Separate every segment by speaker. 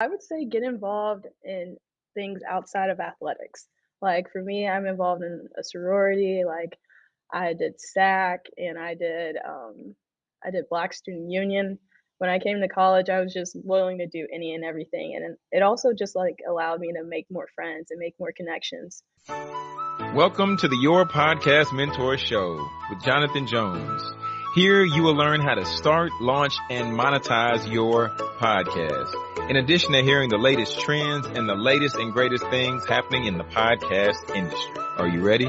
Speaker 1: I would say get involved in things outside of athletics. Like for me, I'm involved in a sorority. Like I did SAC and I did um, I did Black Student Union. When I came to college, I was just willing to do any and everything, and it also just like allowed me to make more friends and make more connections.
Speaker 2: Welcome to the Your Podcast Mentor Show with Jonathan Jones. Here you will learn how to start, launch, and monetize your podcast. In addition to hearing the latest trends and the latest and greatest things happening in the podcast industry. Are you ready?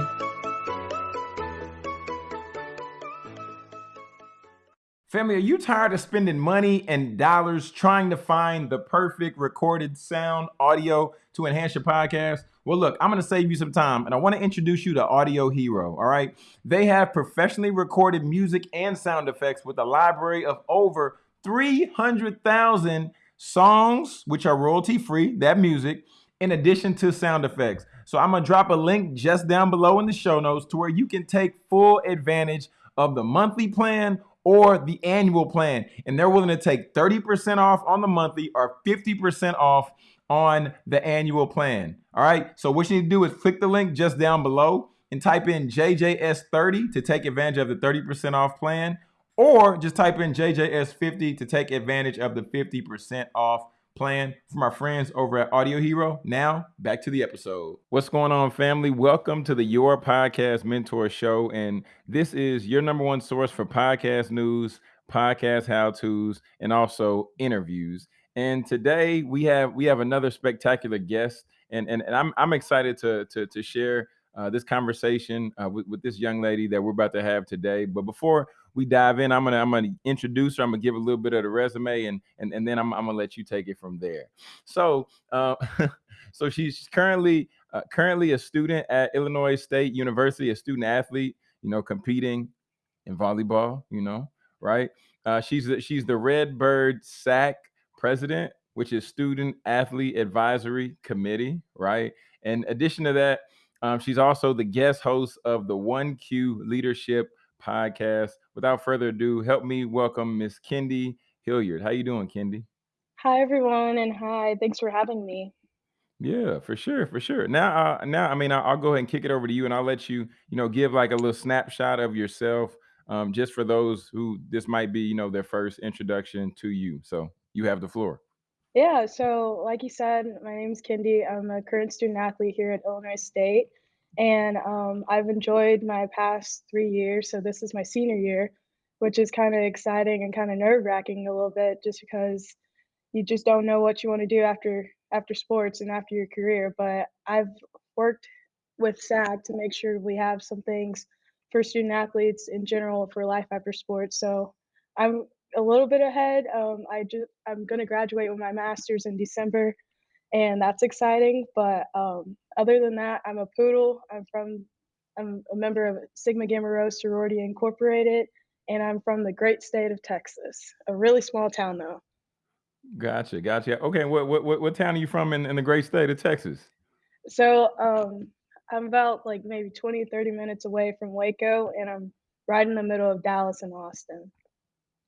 Speaker 2: Family, are you tired of spending money and dollars trying to find the perfect recorded sound audio to enhance your podcast? Well, look, I'm going to save you some time and I want to introduce you to Audio Hero. All right. They have professionally recorded music and sound effects with a library of over 300,000 songs, which are royalty free, that music, in addition to sound effects. So I'm going to drop a link just down below in the show notes to where you can take full advantage of the monthly plan or the annual plan. And they're willing to take 30% off on the monthly or 50% off on the annual plan. All right. So what you need to do is click the link just down below and type in JJS30 to take advantage of the 30% off plan, or just type in JJS50 to take advantage of the 50% off plan from our friends over at Audio Hero. Now, back to the episode. What's going on, family? Welcome to the Your Podcast Mentor Show. And this is your number one source for podcast news, podcast how to's, and also interviews. And today we have we have another spectacular guest, and and, and I'm I'm excited to to to share uh, this conversation uh, with, with this young lady that we're about to have today. But before we dive in, I'm gonna I'm gonna introduce her. I'm gonna give a little bit of the resume, and and and then I'm I'm gonna let you take it from there. So uh, so she's currently uh, currently a student at Illinois State University, a student athlete. You know, competing in volleyball. You know, right? Uh, she's the, she's the Redbird SAC president, which is Student Athlete Advisory Committee, right? In addition to that, um, she's also the guest host of the One Q Leadership podcast. Without further ado, help me welcome Miss Kendi Hilliard. How you doing, Kendi?
Speaker 1: Hi everyone, and hi. Thanks for having me.
Speaker 2: Yeah, for sure, for sure. Now, uh, now, I mean, I'll, I'll go ahead and kick it over to you, and I'll let you, you know, give like a little snapshot of yourself, um, just for those who this might be, you know, their first introduction to you. So you have the floor.
Speaker 1: Yeah, so like you said, my name is Kendi. I'm a current student athlete here at Illinois State, and um, I've enjoyed my past three years. So this is my senior year, which is kind of exciting and kind of nerve wracking a little bit, just because you just don't know what you want to do after after sports and after your career. But I've worked with SAC to make sure we have some things for student athletes in general for life after sports. So I'm a little bit ahead. Um, I just I'm gonna graduate with my master's in December, and that's exciting. But um, other than that, I'm a poodle. I'm from I'm a member of Sigma Gamma Rho Sorority Incorporated, and I'm from the great state of Texas, a really small town though.
Speaker 2: Gotcha, gotcha. Okay, what what what, town are you from in, in the great state of Texas?
Speaker 1: So um, I'm about like maybe 20, 30 minutes away from Waco, and I'm right in the middle of Dallas and Austin.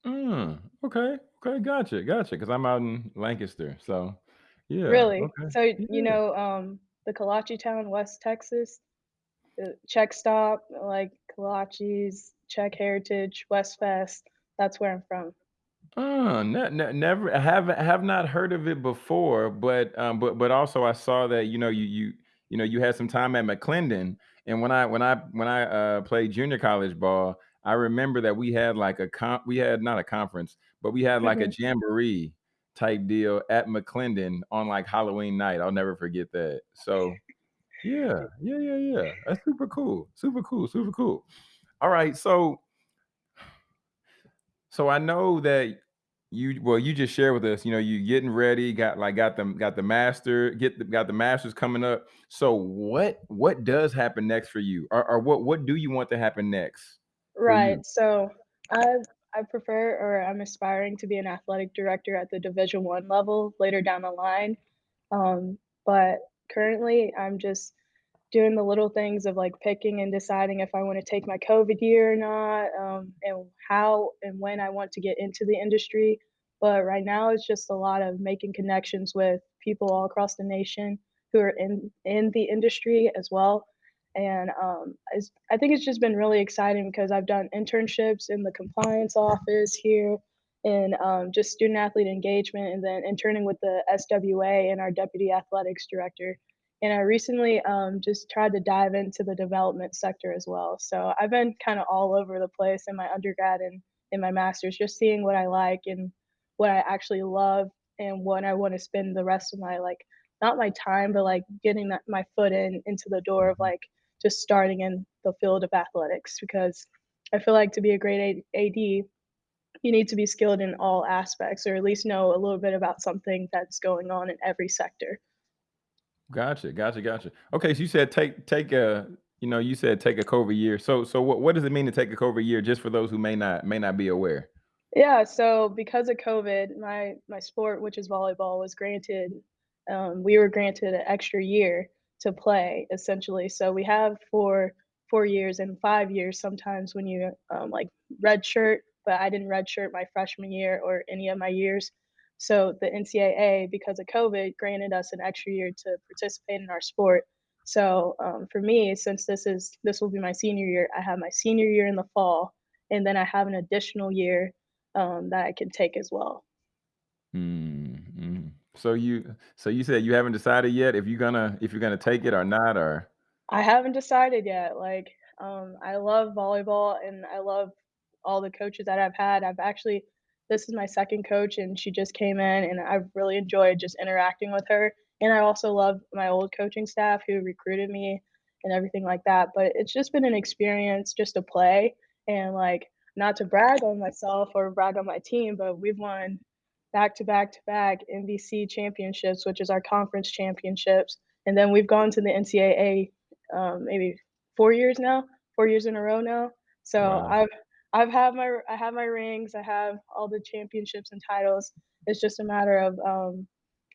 Speaker 2: Mm, okay, okay, gotcha, gotcha. Because I'm out in Lancaster, so yeah,
Speaker 1: Really?
Speaker 2: okay,
Speaker 1: So you
Speaker 2: yeah.
Speaker 1: know um, the Kolache town, West Texas, the Czech stop, like Kolaches, Czech Heritage, West Fest. That's where I'm from.
Speaker 2: Uh, ne ne never I haven't have not heard of it before, but um, but but also I saw that you know you you you know you had some time at McLennan, and when I when I when I uh played junior college ball, I remember that we had like a con we had not a conference, but we had like a
Speaker 1: hmm
Speaker 2: jamboree type deal at McLennan on like Halloween night. I'll never forget that. So yeah, yeah, yeah, yeah. That's super cool, super cool, super cool. All right, so so I know that you well, you just shared with us, you know, you getting ready, got like got them got the master, get the got the masters coming up. So what what does happen next for you? Or, or what what do you want to happen next
Speaker 1: Right. So I I prefer or I'm aspiring to be an athletic director at the Division One level later down the line. Um, but currently, I'm just doing the little things of like picking and deciding if I want to take my COVID year or not, um, and how and when I want to get into the industry. But right now, it's just a lot of making connections with people all across the nation who are in in the industry as well. And um, I think it's just been really exciting because I've done internships in the compliance office here in um, just student athlete engagement and then interning with the SWA and our deputy athletics director. And I recently um, just tried to dive into the development sector as well. So I've been kind of all over the place in my undergrad and in my master's, just seeing what I like and what I actually love and what I want to spend the rest of my like not my time, but like getting that my foot in into the door of like just starting in the field of athletics because I feel like to be a great AD, you need to be skilled in all aspects or at least know a little bit about something that's going on in every sector.
Speaker 2: Gotcha, gotcha, gotcha. Okay, so you said take take a you know, you said take a COVID year. So so what what does it mean to take a COVID year just for those who may not may not be aware?
Speaker 1: Yeah, so because of COVID, my my sport, which is volleyball, was granted um, we were granted an extra year to play essentially. So we have for four years and five years sometimes when you um, like redshirt, but I didn't redshirt my freshman year or any of my years. So the NCAA, because of COVID, granted us an extra year to participate in our sport. So um, for me, since this is this will be my senior year, I have my senior year in the fall, and then I have an additional year um, that I can take as well.
Speaker 2: Mm. So you so you said you haven't decided yet if you're gonna if you're gonna take it or not or
Speaker 1: I haven't decided yet. Like, um, I love volleyball and I love all the coaches that I've had. I've actually, this is my second coach, and she just came in, and I've really enjoyed just interacting with her. And I also love my old coaching staff who recruited me and everything like that. But it's just been an experience just to play and like not to brag on myself or brag on my team, but we've won back to back to back MVC championships, which is our conference championships. And then we've gone to the NCAA um, maybe 4 years now, 4 years in a row now. So
Speaker 2: wow.
Speaker 1: I've I've had my I have my rings, I have all the championships and titles. It's just a matter of um,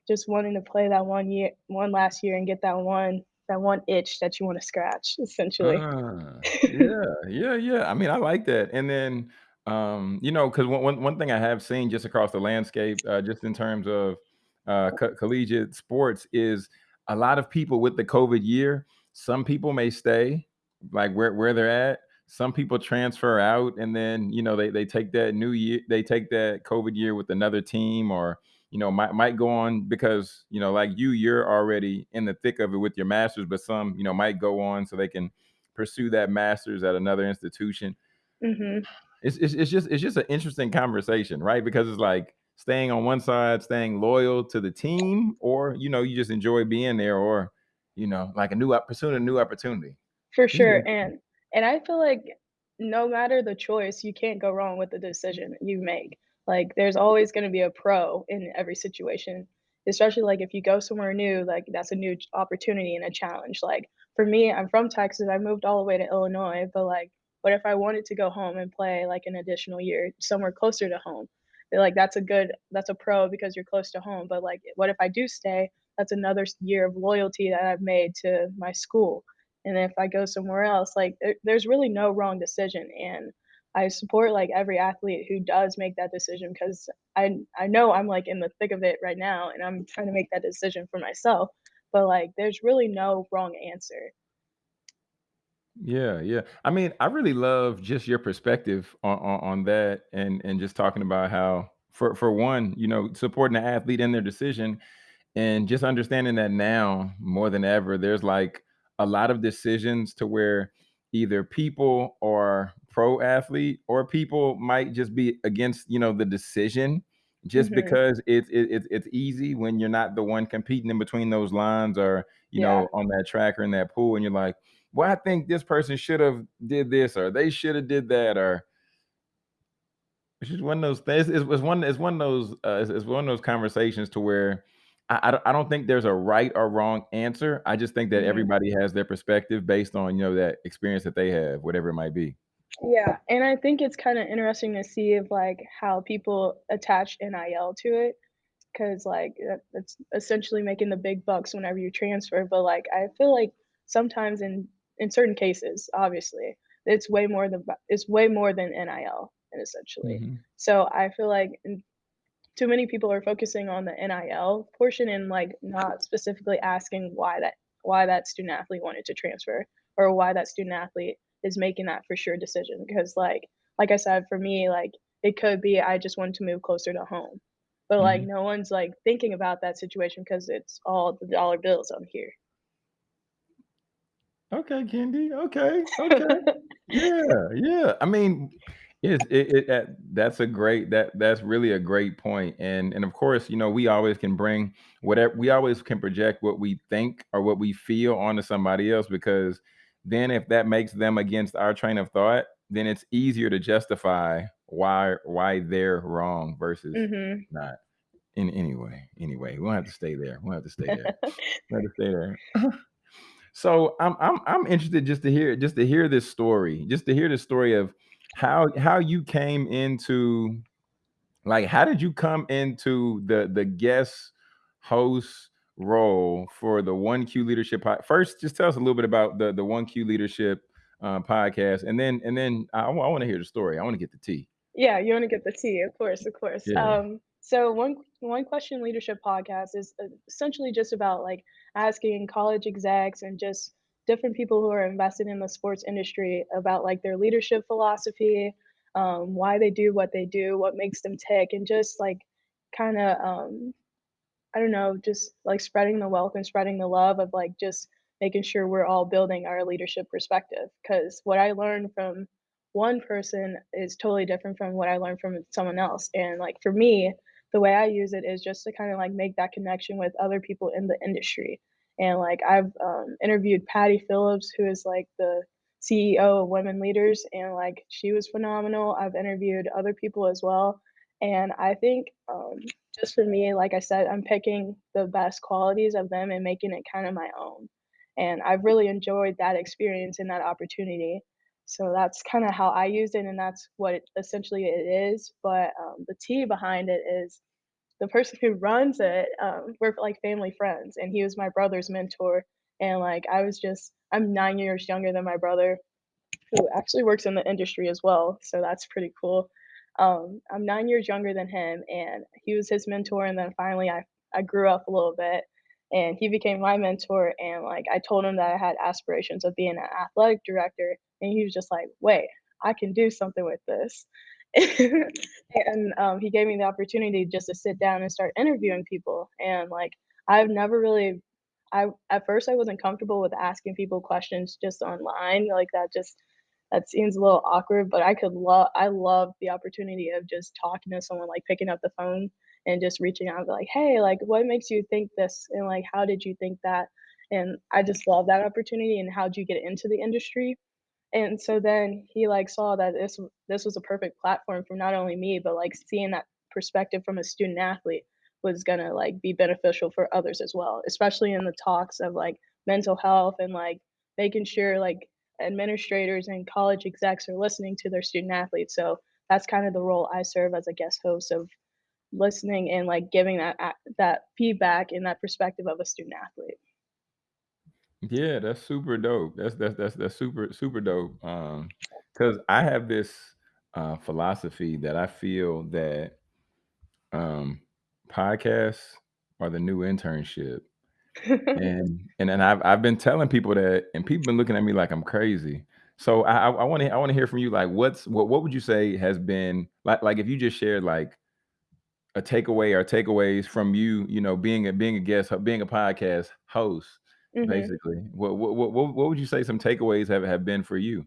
Speaker 1: just wanting to play that one year, one last year, and get that one that one itch that you want to scratch, essentially.
Speaker 2: Ah, yeah, yeah, yeah. I mean, I like that. And then, um, you know, because one, one one thing I have seen just across the landscape, uh, just in terms of uh, co- collegiate sports, is a lot of people with the COVID year. Some people may stay, like where where they're at. Some people transfer out, and then you know they they take that new year, they take that COVID year with another team, or you know might might go on because you know like you, you're already in the thick of it with your masters, but some you know might go on so they can pursue that master's at another institution.
Speaker 1: Mhm.
Speaker 2: It's it's, it's just it's just an interesting conversation, right? Because it's like staying on one side, staying loyal to the team, or you know, you just enjoy being there, or you know, like a new pursuing a new opportunity.
Speaker 1: For sure,
Speaker 2: interesting.
Speaker 1: and and I feel like no matter the choice, you can't go wrong with the decision you make. Like, there's always gonna be a pro in every situation, especially, like, if you go somewhere new, like, that's a new opportunity and a challenge. Like, for me, I'm from Texas, I moved all the way to Illinois, but, like, what if I wanted to go home and play, like, an additional year somewhere closer to home? Like that's a good that's a pro because you're close to home, but, like, what if I do stay? That's another year of loyalty that I've made to my school. And if I go somewhere else, like there, there's really no wrong decision. And I support like every athlete who does make that decision because I I know I'm like in the thick of it right now and I'm trying to make that decision for myself. But like there's really no wrong answer.
Speaker 2: Yeah, yeah. I mean, I really love just your perspective on, on on that, and and just talking about how, for for one, you know, supporting the athlete in their decision, And just understanding that now more than ever, there's like a lot of decisions to where either people are pro athlete or people might just be against, you know, the decision just
Speaker 1: Mhm.
Speaker 2: because it's it, it's it's easy when you're not the one competing in between those lines or you
Speaker 1: Yeah.
Speaker 2: know on that track or in that pool and you're like well i think this person should have did this or they should have did that or it's just one of those things. It's, it's one. It's one of those. Uh, it's, it's one of those conversations to where I, I don't. I don't think there's a right or wrong answer. I just think that
Speaker 1: Mhm.
Speaker 2: everybody has their perspective based on you know that experience that they have, whatever it might be.
Speaker 1: Yeah, and I think it's kind of interesting to see if like how people attach NIL to it, because like, that that's essentially making the big bucks whenever you transfer, but, like, I feel like sometimes in in certain cases, obviously, it's way more than it's way more than NIL, and essentially.
Speaker 2: Mhm.
Speaker 1: So, I feel like too many people are focusing on the NIL portion and like not specifically asking why that why that student athlete wanted to transfer or why that student athlete is making that for sure decision because like like I said for me like it could be I just wanted to move closer to home but like
Speaker 2: Mhm.
Speaker 1: no one's like thinking about that situation because it's all the dollar bills on here
Speaker 2: Okay, Kendi. Okay, okay. Yeah, yeah. I mean, it's it, it that that's a great that that's really a great point. And and of course, you know, we always can bring whatever we always can project what we think or what we feel onto somebody else because then if that makes them against our train of thought, then it's easier to justify why why they're wrong versus
Speaker 1: mhm
Speaker 2: not. In anyway, anyway, we won't have to stay there. We don't have to stay there. We don't have to stay there. So I'm I'm I'm interested just to hear just to hear this story, just to hear the story of how how you came into like how did you come into the the guest host role for the One Q Leadership pod- First, just tell us a little bit about the the One Q Leadership uh, podcast, and then and then I, want to hear the story. I want to get the tea.
Speaker 1: Yeah, you wanna get the tea, of course, of course.
Speaker 2: Yeah.
Speaker 1: Um, so one one question leadership podcast is uh, essentially just about like asking college execs and just different people who are invested in the sports industry about like their leadership philosophy, um, why they do what they do, what makes them tick, and just like kind of um, I don't know, just like spreading the wealth and spreading the love of like just making sure we're all building our leadership perspective. Because what I learned from one person is totally different from what I learned from someone else. And like for me, the way I use it is just to kind of like make that connection with other people in the industry. And like I've um, interviewed Patti Phillips, who is like the CEO of Women Leaders, and like she was phenomenal. I've interviewed other people as well. And I think um, just for me, like I said, I'm picking the best qualities of them and making it kind of my own. And I've really enjoyed that experience and that opportunity. So that's kind of how I use it, and that's what it, essentially it is. But um, the T behind it is the person who runs it. Um, we're like family friends, and he was my brother's mentor. And like I was just, I'm nine years younger than my brother, who actually works in the industry as well. So that's pretty cool. Um, I'm nine years younger than him, and he was his mentor. And then finally, I I grew up a little bit, and he became my mentor. And like I told him that I had aspirations of being an athletic director, and he was just like, "Wait, I can do something with this." and um, he gave me the opportunity just to sit down and start interviewing people. And like I've never really I at first I wasn't comfortable with asking people questions just online like that just that seems a little awkward, but I could love I love the opportunity of just talking to someone, like picking up the phone and just reaching out like, "Hey, like what makes you think this?" and like, "How did you think that?" And I just love that opportunity and how'd you get into the industry? And so then he, like, saw that this this was a perfect platform for not only me, but, like, seeing that perspective from a student athlete was gonna, like, be beneficial for others as well, especially in the talks of, like, mental health and, like, making sure, like, administrators and college execs are listening to their student athletes, so that's kind of the role I serve as a guest host of listening and, like, giving that that feedback and that perspective of a student athlete.
Speaker 2: Yeah, that's super dope. That's that's that's that's super super dope. Um, because I have this uh philosophy that I feel that um podcasts are the new internship. And and then I've I've been telling people that and people been looking at me like I'm crazy. So I I want to I want to hear from you like what's what what would you say has been like like if you just shared like a takeaway or takeaways from you, you know, being a being a guest, being a podcast host,
Speaker 1: Mhm.
Speaker 2: basically. What what what what what would you say some takeaways have have been for you?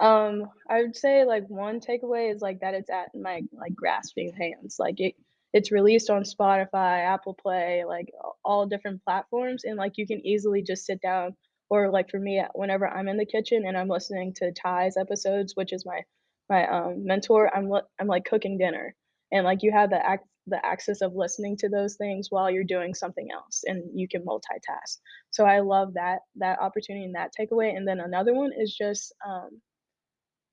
Speaker 1: Um, I would say like one takeaway is like that it's at my like grasping hands. Like it it's released on Spotify, Apple Play, like all different platforms and like you can easily just sit down or like for me whenever I'm in the kitchen and I'm listening to Ty's episodes, which is my my um mentor, I'm I'm like cooking dinner and like you have the ac- the access of listening to those things while you're doing something else and you can multitask. So I love that that opportunity and that takeaway and then another one is just um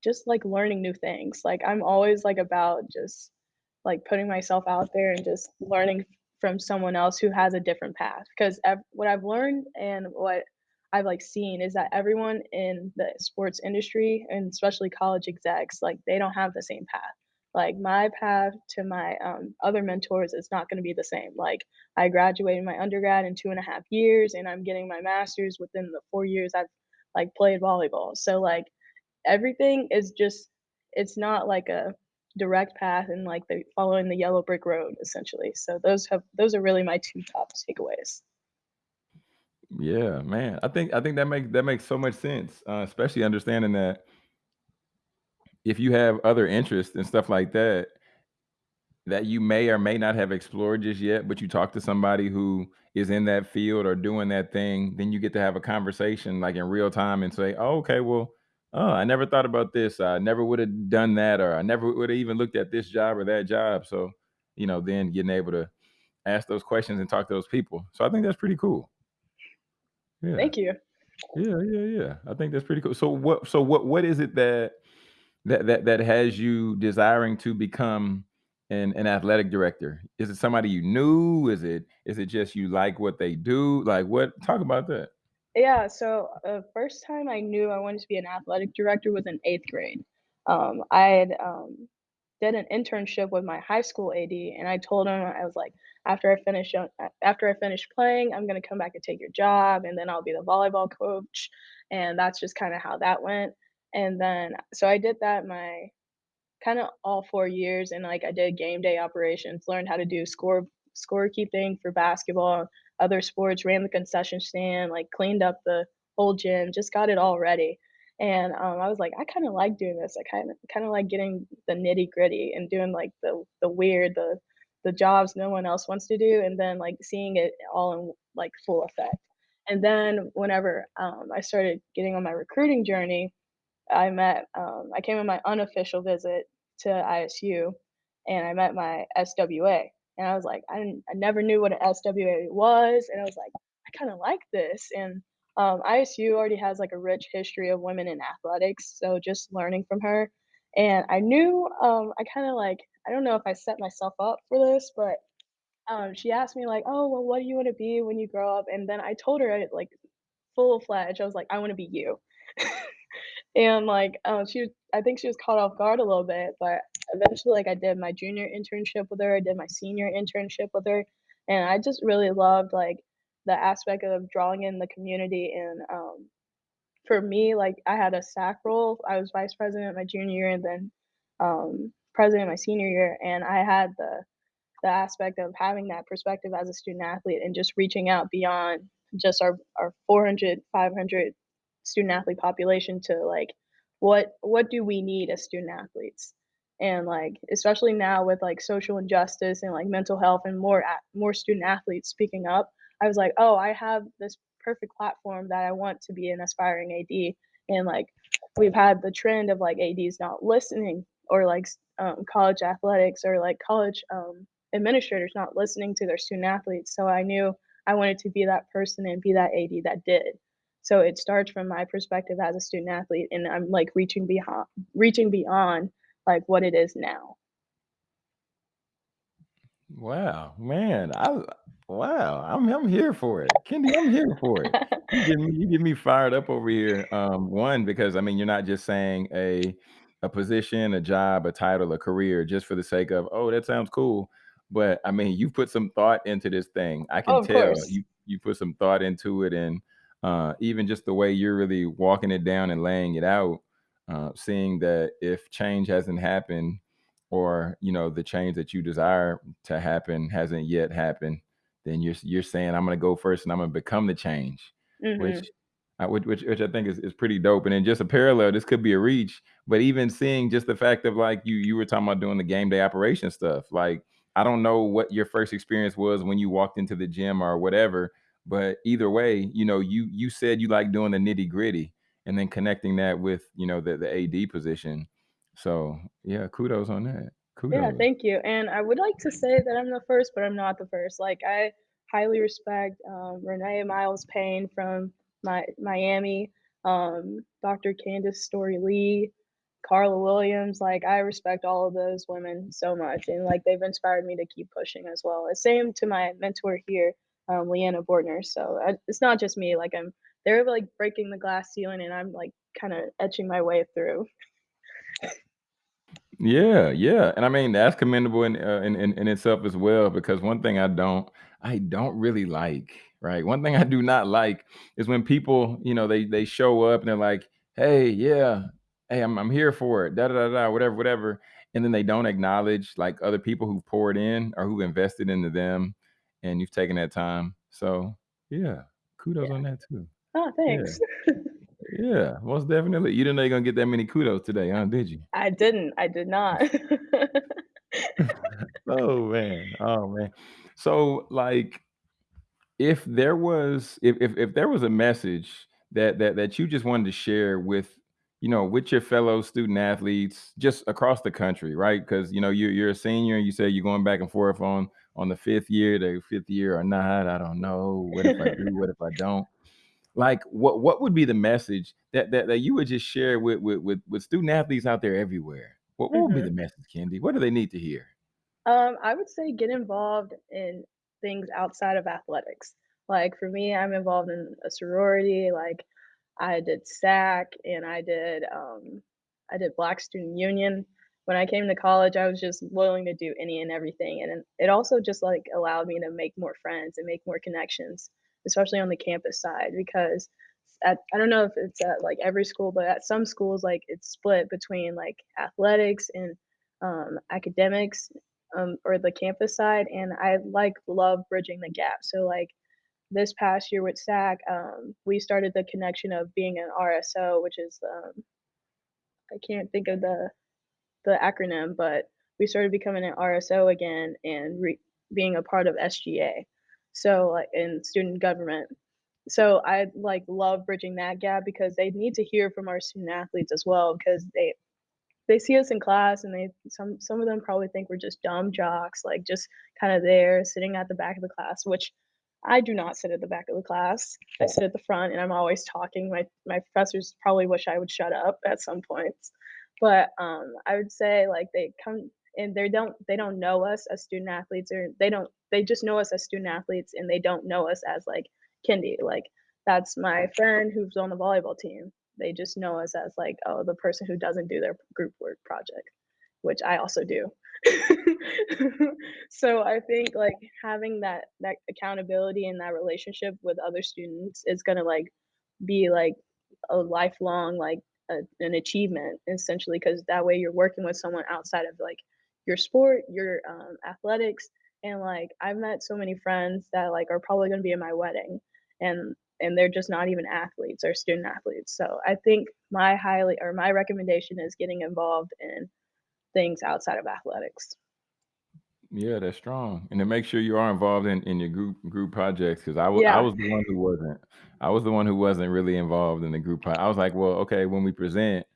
Speaker 1: just, like, learning new things, like, I'm always, like, about just, like, putting myself out there and just learning from someone else who has a different path, 'cause ev what I've learned and what I've, like, seen is that everyone in the sports industry, and especially college execs, like, they don't have the same path. Like my path to my um, other mentors is not going to be the same. Like I graduated my undergrad in two and a half years, and I'm getting my master's within the four years I've like played volleyball. So like everything is just it's not like a direct path and like the following the yellow brick road essentially. So those have those are really my two top takeaways.
Speaker 2: Yeah, man. I think I think that makes that makes so much sense, uh, especially understanding that if you have other interests and stuff like that, that you may or may not have explored just yet, but you talk to somebody who is in that field or doing that thing, then you get to have a conversation like in real time and say, "Oh, okay, well, oh, I never thought about this. I never would have done that, or I never would have even looked at this job or that job." So, you know, then getting able to ask those questions and talk to those people. So I think that's pretty cool. Yeah.
Speaker 1: Thank you.
Speaker 2: Yeah, yeah, yeah. I think that's pretty cool. So what so what what is it that that that that has you desiring to become an an athletic director? Is it somebody you knew? Is it is it just you like what they do? Like what talk about that.
Speaker 1: Yeah, so uh, first time I knew I wanted to be an athletic director was in eighth grade. Um, I had um, did an internship with my high school AD, and I told him I was like, after I finish uh, after I finish playing, I'm gonna come back and take your job, and then I'll be the volleyball coach. And that's just kind of how that went. And then so I did that my kind of all four years, and like I did game day operations, learned how to do score scorekeeping for basketball, other sports, ran the concession stand, like cleaned up the whole gym, just got it all ready. And um, I was like, I kind of like doing this. I kind of kind of like getting the nitty gritty and doing like the the weird, the the jobs no one else wants to do, and then like seeing it all in like full effect. And then whenever um, I started getting on my recruiting journey, I met um, I came on my unofficial visit to ISU, and I met my SWA, and I was like, I I never knew what an SWA was, and I was like, I kind of like this, and um, ISU already has like a rich history of women in athletics, so just learning from her, and I knew um, I kind of like I don't know if I set myself up for this, but um, she asked me like, oh well, what do you want to be when you grow up, and then I told her like full fledged, I was like, I want to be you. And, like, uh, she was I think she was caught off guard a little bit, but eventually, like, I did my junior internship with her, I did my senior internship with her, and I just really loved, like, the aspect of drawing in the community and, um, for me, like, I had a SAC role, I was vice president my junior year and then, um, president my senior year, and I had the the aspect of having that perspective as a student athlete and just reaching out beyond just our our 400, 500 student athlete population to like what what do we need as student athletes? And like especially now with like social injustice and like mental health and more a- more student athletes speaking up i was like oh i have this perfect platform that i want to be an aspiring ad and like we've had the trend of like ads not listening or like um, college athletics or like college um, administrators not listening to their student athletes. So i knew i wanted to be that person and be that ad that did so it starts from my perspective as a student athlete, and I'm like reaching beyond reaching beyond like what it is now.
Speaker 2: Wow, man, I wow, I'm I'm here for it. Kendi, I'm here for it. You get me you get me fired up over here. Um, one, because I mean, you're not just saying a a position, a job, a title, a career just for the sake of, oh, that sounds cool. But I mean, you put some thought into this thing. I
Speaker 1: Oh,
Speaker 2: can
Speaker 1: of
Speaker 2: tell
Speaker 1: course.
Speaker 2: you you put some thought into it and uh even just the way you're really walking it down and laying it out, uh, seeing that if change hasn't happened or you know the change that you desire to happen hasn't yet happened, then you're you're saying I'm gonna go first and I'm gonna become the change, which
Speaker 1: Mhm.
Speaker 2: uh, which, which which I think is, is pretty dope. And then just a parallel, this could be a reach, but even seeing just the fact of like you you were talking about doing the game day operation stuff. Like I don't know what your first experience was when you walked into the gym or whatever, but either way, you know, you you said you like doing the nitty gritty and then connecting that with you know the the AD position. So yeah, kudos on that. Kudos.
Speaker 1: Yeah, thank you. And I would like to say that I'm the first, but I'm not the first. Like I highly respect um, Renee Miles Payne from my Miami, um, Dr. Candice Storey Lee, Carla Williams. Like I respect all of those women so much, and like they've inspired me to keep pushing as well. The same to my mentor here, um, Leanna Bortner. So I, it's not just me. Like I'm, they're like breaking the glass ceiling, and I'm like kind of etching my way through.
Speaker 2: Yeah, yeah, and I mean, that's commendable in, uh, in in in itself as well because one thing I don't I don't really like, right? One thing I do not like is when people, you know, they they show up and they're like, "Hey, yeah, hey, I'm I'm here for it, da da da da, whatever, whatever," and then they don't acknowledge like other people who poured in or who invested into them, and you've taken that time. So, yeah, kudos
Speaker 1: Yeah.
Speaker 2: on that too.
Speaker 1: Oh,
Speaker 2: Yeah,
Speaker 1: thanks.
Speaker 2: yeah, most definitely. You didn't know you're gonna get that many kudos today, huh? Did you?
Speaker 1: I didn't, I did not.
Speaker 2: Oh, man. Oh, man. So, like, if there was if if if there was a message that that that you just wanted to share with, you know, with your fellow student athletes just across the country, right? Because you know, you're you're a senior and you say you're going back and forth on on the 5th year, the 5th year or not, I don't know. What if I do? What if I don't? Like, what what would be the message that that that you would just share with with with with student athletes out there everywhere? What what would be
Speaker 1: Mhm.
Speaker 2: the message, Kendi? What do they need to hear?
Speaker 1: Um, I would say get involved in things outside of athletics. Like for me, I'm involved in a sorority. Like I did SAC and I did um, I did Black Student Union. When I came to college, I was just willing to do any and everything, and it also just like allowed me to make more friends and make more connections, especially on the campus side. Because at I don't know if it's at like every school, but at some schools, like it's split between like athletics and um, academics um, or the campus side, and I like love bridging the gap. So like this past year with SAC, um, we started the connection of being an RSO, which is um, I can't think of the the acronym, but we started becoming an RSO again and re- being a part of SGA. So like in student government. So I like love bridging that gap because they need to hear from our student athletes as well because they they see us in class and they some some of them probably think we're just dumb jocks, like just kind of there sitting at the back of the class, which I do not sit at the back of the class. I sit at the front and I'm always talking. My my professors probably wish I would shut up at some points. But um I would say like they come and they don't they don't know us as student athletes or they don't they just know us as student athletes and they don't know us as like Kendi. Like that's my friend who's on the volleyball team they just know us as like, oh, the person who doesn't do their group work project, which I also do. so I think like having that that accountability and that relationship with other students is gonna like be like a lifelong like a, an achievement essentially because that way you're working with someone outside of like your sport, your um, athletics, and like I've met so many friends that like are probably gonna be in my wedding, and and they're just not even athletes or student athletes. So I think my highly or my recommendation is getting involved in things outside of athletics.
Speaker 2: Yeah, that's strong, and to make sure you are involved in in your group group projects, because I wa I
Speaker 1: Yeah.
Speaker 2: was the one who wasn't. I was the one who wasn't really involved in the group pro I was like, "Well, okay, when we present,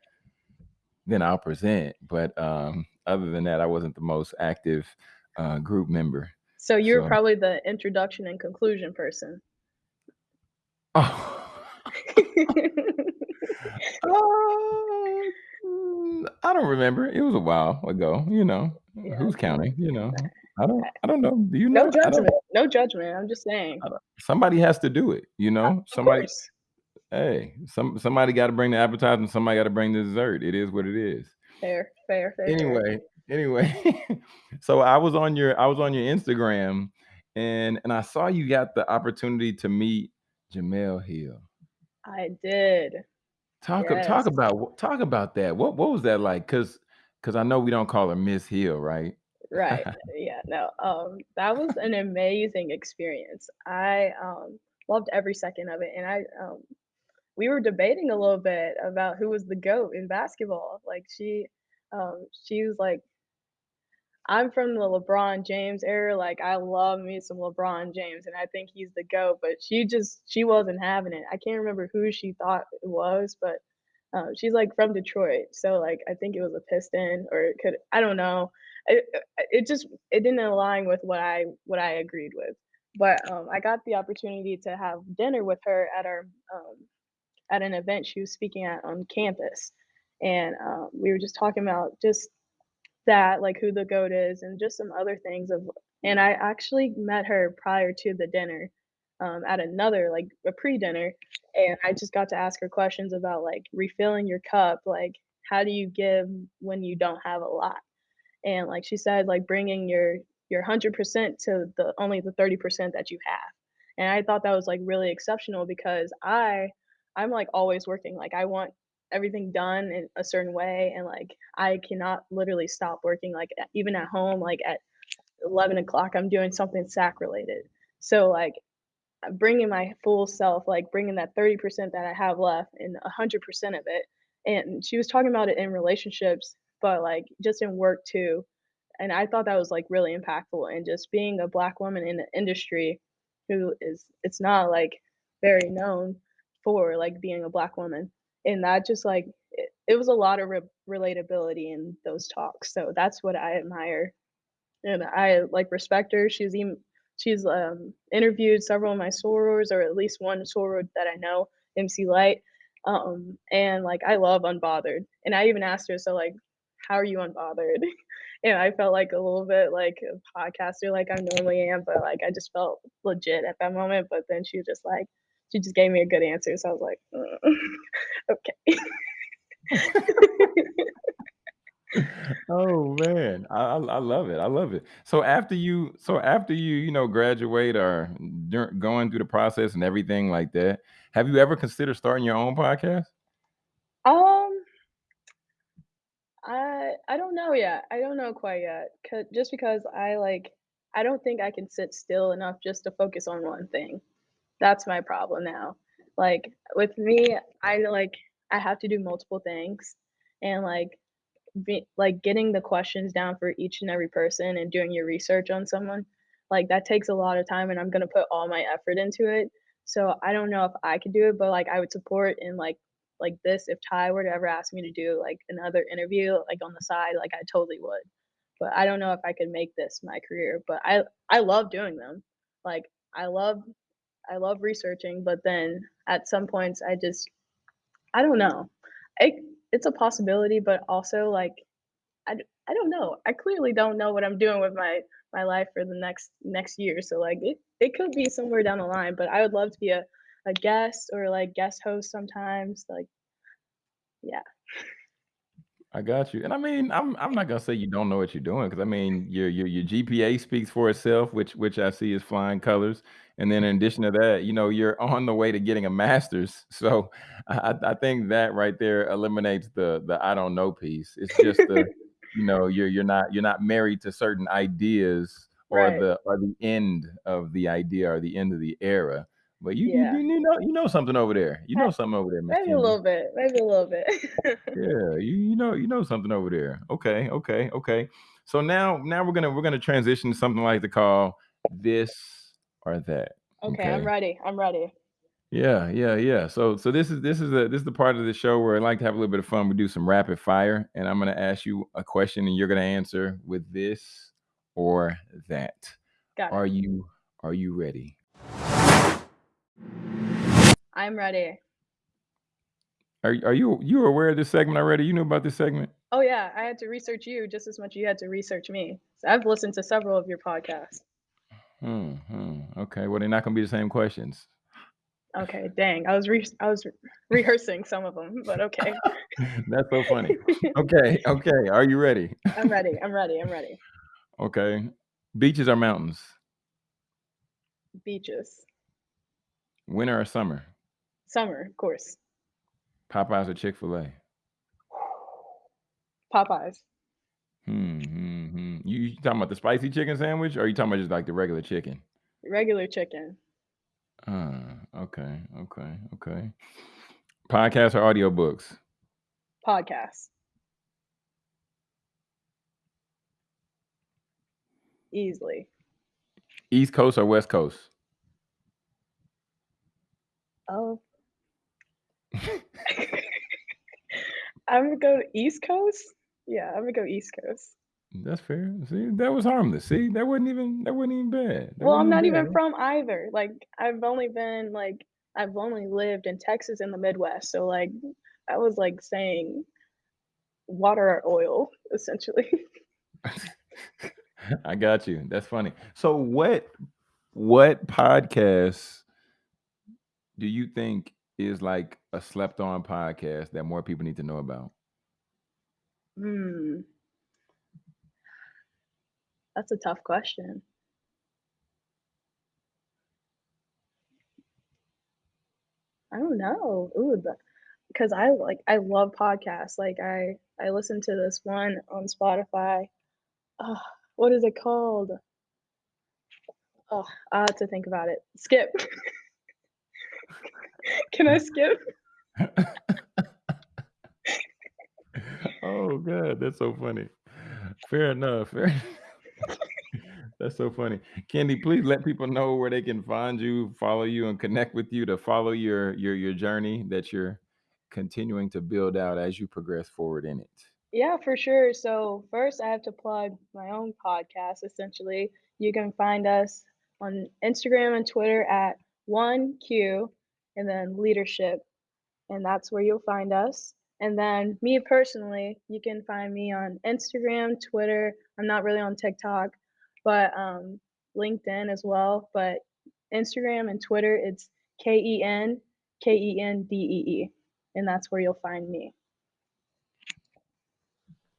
Speaker 2: then I'll present," but, um, other than that, I wasn't the most active, uh, group member,
Speaker 1: So you're
Speaker 2: so
Speaker 1: probably the introduction and conclusion person.
Speaker 2: Oh. Mm, I don't remember, it was a while ago, you know,
Speaker 1: yeah.
Speaker 2: who's counting, you know? I don't I don't know, do you know? No
Speaker 1: judgment. No judgment. I'm just saying.
Speaker 2: Somebody has to do it, you know?
Speaker 1: of
Speaker 2: Somebody
Speaker 1: course.
Speaker 2: hey, some somebody gotta bring the appetizer somebody gotta bring the dessert, it is what it is.
Speaker 1: Fair, fair, fair.
Speaker 2: Anyway anyway, so I was on your I was on your Instagram and and I saw you got the opportunity to meet Jemele Hill.
Speaker 1: I did.
Speaker 2: Talk talk
Speaker 1: Yes.
Speaker 2: about talk about that. What what was that like? Cause cause I know we don't call her Miss Hill, right?
Speaker 1: Right. Yeah, no, um, that was an amazing experience. I, um, loved every second of it, and I, um we were debating a little bit about who was the GOAT in basketball. Like, she, um, she was like, I'm from the LeBron James era, like, I love me some LeBron James, and I think he's the GOAT, but she just she wasn't having it. I can't remember who she thought it was, but, um, she's, like, from Detroit, so, like, I think it was a Piston or it could I don't know. It it just it didn't align with what I what I agreed with. But, um, I got the opportunity to have dinner with her at our, um at an event she was speaking at on campus, and, um, we were just talking about just that, like who the GOAT is and just some other things of and I actually met her prior to the dinner, um, at another like, a pre-dinner, and I just got to ask her questions about, like, refilling your cup, like, how do you give when you don't have a lot? And like she said, like bringing your your 100% to the only the 30% that you have. And I thought that was like really exceptional because I I'm like always working. Like I want everything done in a certain way and like I cannot literally stop working like even at home like at 11 o'clock I'm doing something SAC related. So like bringing my full self, like bringing that 30% that I have left and 100% of it. And she was talking about it in relationships, but like just in work too. And I thought that was like really impactful. And just being a black woman in the industry who is, it's not like very known for like being a black woman. And that just like, it, it was a lot of re- relatability in those talks. So that's what I admire and I like respect her. She's even she's um, interviewed several of my sorors, or at least one soror that I know, MC Lyte. Um, and like I love Unbothered, and I even asked her, so like, how are you unbothered? and I felt like a little bit like a podcaster, like I normally am, but like I just felt legit at that moment. But then she was just like, she just gave me a good answer, so I was like, mm, okay.
Speaker 2: oh man, I, I I love it. I love it. So after you, so after you, you know, graduate or dur- going through the process and everything like that, have you ever considered starting your own podcast?
Speaker 1: um, I I don't know yet. I don't know quite yet. 'Cause, just because I like, I don't think I can sit still enough just to focus on one thing. That's my problem now. Like with me, I like I have to do multiple things, and like be, like getting the questions down for each and every person and doing your research on someone, like that takes a lot of time, and I'm gonna put all my effort into it. So I don't know if I could do it, but like I would support in like like this if Ty were to ever ask me to do like another interview like on the side, like I totally would. But I don't know if I could make this my career. But I I love doing them. Like I love I love researching, but then at some points I just I don't know. It it's a possibility, but also like I, I don't know. I clearly don't know what I'm doing with my my life for the next next year. So like it it could be somewhere down the line, but I would love to be a a guest or like guest host sometimes. Like yeah.
Speaker 2: I got you. And I mean, I'm I'm not gonna say you don't know what you're doing because I mean your your your GPA speaks for itself, which which I see is flying colors. And then in addition to that, you know, you're on the way to getting a master's. So I, I I think that right there eliminates the the I don't know piece. It's just the, you know, you're you're not you're not married to certain ideas or
Speaker 1: Right.
Speaker 2: the or the end of the idea or the end of the era. But you you,
Speaker 1: Yeah.
Speaker 2: you know you know something over there. You know something over there, Miss
Speaker 1: Maybe a little bit. Maybe a little bit.
Speaker 2: Yeah, you you know you know something over there. Okay, okay, okay. So now now we're gonna we're gonna transition to something like to call this or that.
Speaker 1: okay, I'm ready. I'm ready.
Speaker 2: Yeah, yeah, yeah. So so this is this is the this is the part of the show where I like to have a little bit of fun. We do some rapid fire, and I'm gonna ask you a question, and you're gonna answer with this or that.
Speaker 1: Got it.
Speaker 2: Are you are you ready?
Speaker 1: I'm ready.
Speaker 2: Are are you you aware of this segment already? You knew about this segment?
Speaker 1: Oh yeah, I had to research you just as much as you had to research me. So I've listened to several of your podcasts.
Speaker 2: Hmm, hmm. Okay. Well, they're not gonna be the same questions.
Speaker 1: Okay, dang. I was re- I was re- rehearsing some of them, but okay.
Speaker 2: That's so funny. Okay, okay. Are you ready?
Speaker 1: I'm ready. I'm ready. I'm ready.
Speaker 2: Okay. Beaches or mountains?
Speaker 1: Beaches.
Speaker 2: Winter or summer?
Speaker 1: Summer, of course.
Speaker 2: Popeyes or Chick-fil-A?
Speaker 1: Popeyes.
Speaker 2: Hmm, hmm, hmm. You, you talking about the spicy chicken sandwich, or you talking about just like the regular chicken?
Speaker 1: Regular chicken.
Speaker 2: Uh, okay, okay, okay. Podcasts or audiobooks?
Speaker 1: Podcast. Easily.
Speaker 2: East Coast or West Coast?
Speaker 1: Oh. I'm gonna go East Coast. Yeah, I'm gonna go East Coast.
Speaker 2: That's fair. See, that was harmless. See, that wasn't even that wasn't even bad. That
Speaker 1: Well, I'm not
Speaker 2: bad.
Speaker 1: even from either. Like, I've only been like, I've only lived in Texas in the Midwest. So like, I was like saying water or oil, essentially.
Speaker 2: I got you. That's funny. So what what podcast do you think is like a slept on podcast that more people need to know about?
Speaker 1: Hmm. That's a tough question. I don't know. Ooh, because I like I love podcasts. Like I I listen to this one on Spotify. Oh, what is it called? Oh, I have to think about it. Skip. Can I skip?
Speaker 2: oh god, that's so funny. Fair enough. Fair That's so funny. Kendi, please let people know where they can find you, follow you, and connect with you to follow your your your journey that you're continuing to build out as you progress forward in it.
Speaker 1: Yeah, for sure. So first I have to plug my own podcast essentially. You can find us on Instagram and Twitter at 1Q and then leadership and that's where you'll find us. And then me personally, you can find me on Instagram, Twitter. I'm not really on TikTok, but um, LinkedIn as well. But Instagram and Twitter, it's K E N K E N D E E, and that's where you'll find me.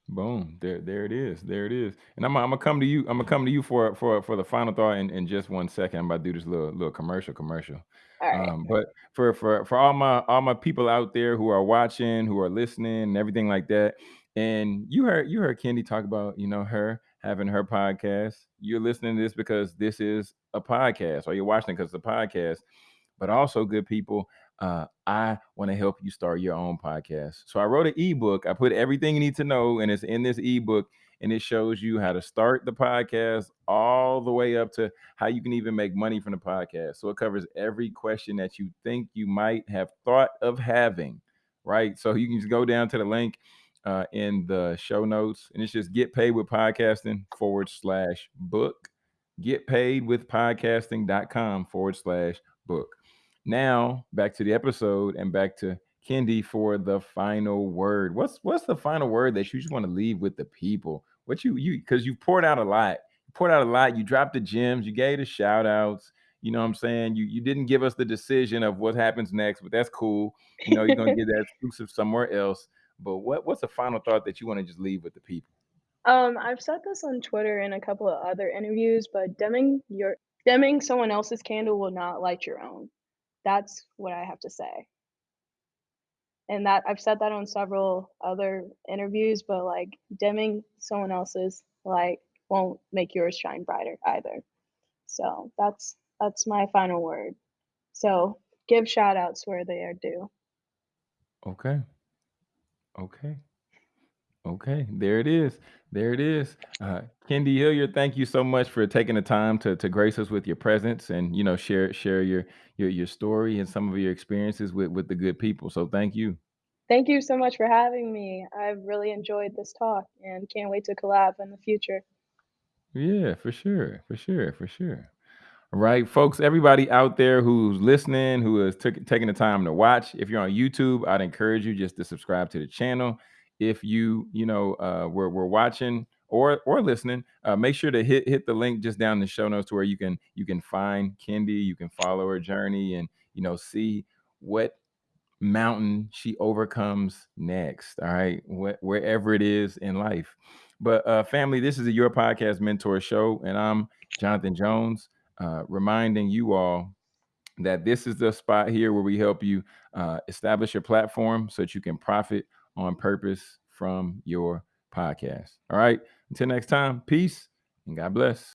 Speaker 2: Boom. There, there it is. There it is. And I'm, I'm gonna come to you. I'm gonna come to you for for for the final thought in, in just one second. I'm about to do this little little commercial commercial. Um, but for for for all my all my people out there who are watching, who are listening, and everything like that. And you heard you heard Kendi talk about you know her having her podcast. You're listening to this because this is a podcast, or you're watching because it's a podcast. But also, good people, uh, I want to help you start your own podcast. So I wrote an ebook. I put everything you need to know, and it's in this ebook, and it shows you how to start the podcast all the way up to how you can even make money from the podcast. So it covers every question that you think you might have thought of having, right? So you can just go down to the link uh, in the show notes, and it's just get paid with podcasting forward slash book. Get paid with podcasting.com forward slash book. Now back to the episode and back to Kendi for the final word. What's what's the final word that you just want to leave with the people? What you you because you poured out a lot. You poured out a lot. You dropped the gems. You gave the shout outs. You know what I'm saying? You you didn't give us the decision of what happens next, but that's cool. You know, you're gonna get that exclusive somewhere else. But what what's the final thought that you want to just leave with the people?
Speaker 1: Um, I've said this on Twitter and a couple of other interviews, but dimming your dimming someone else's candle will not light your own. That's what I have to say. And that I've said that on several other interviews, but like dimming someone else's light won't make yours shine brighter either. So that's that's my final word. So give shout outs where they are due.
Speaker 2: Okay. Okay. Okay, there it is. There it is. Uh, Kendi Hilliard, thank you so much for taking the time to to grace us with your presence and you know share share your your your story and some of your experiences with with the good people. So thank you.
Speaker 1: Thank you so much for having me. I've really enjoyed this talk and can't wait to collab in the future.
Speaker 2: Yeah, for sure, for sure, for sure. All right, folks, everybody out there who's listening, who is took taking the time to watch, if you're on YouTube, I'd encourage you just to subscribe to the channel. If you, you know, uh, we're, we're watching or or listening, uh, make sure to hit hit the link just down in the show notes to where you can you can find Kendi, you can follow her journey, and you know see what mountain she overcomes next. All right, Wh- wherever it is in life. But uh, family, this is a Your Podcast Mentor Show, and I'm Jonathan Jones, uh, reminding you all that this is the spot here where we help you uh, establish your platform so that you can profit on purpose from your podcast. All right, until next time, peace and God bless.